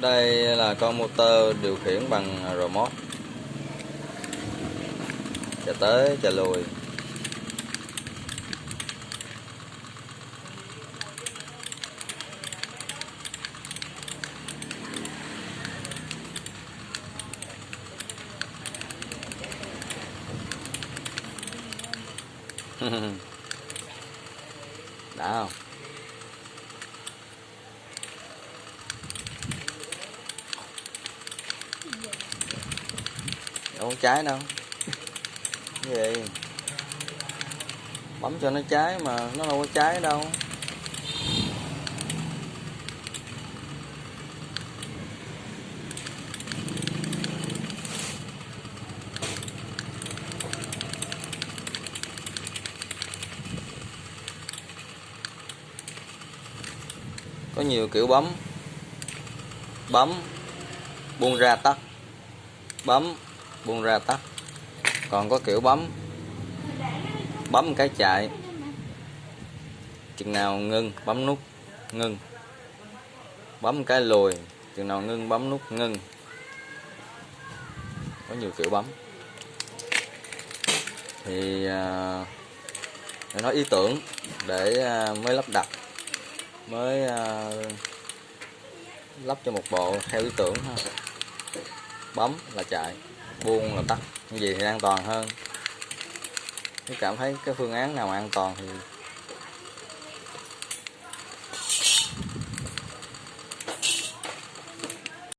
đây là con motor điều khiển bằng remote. Chạy tới chạy lùi. Đã không? Đâu có trái đâu. Cái gì? Bấm cho nó trái mà nó đâu có trái đâu. Có nhiều kiểu bấm. Bấm, buông ra tắt. Bấm buông ra tắt. Còn có kiểu bấm bấm cái chạy chừng nào ngưng bấm nút ngưng. Bấm cái lùi chừng nào ngưng bấm nút ngưng. Có nhiều kiểu bấm. Thì à, để nói ý tưởng để à, mới lắp đặt mới à, lắp cho một bộ theo ý tưởng ha. Bấm là chạy buông là tắt như vậy thì an toàn hơn. Nếu cảm thấy cái phương án nào an toàn thì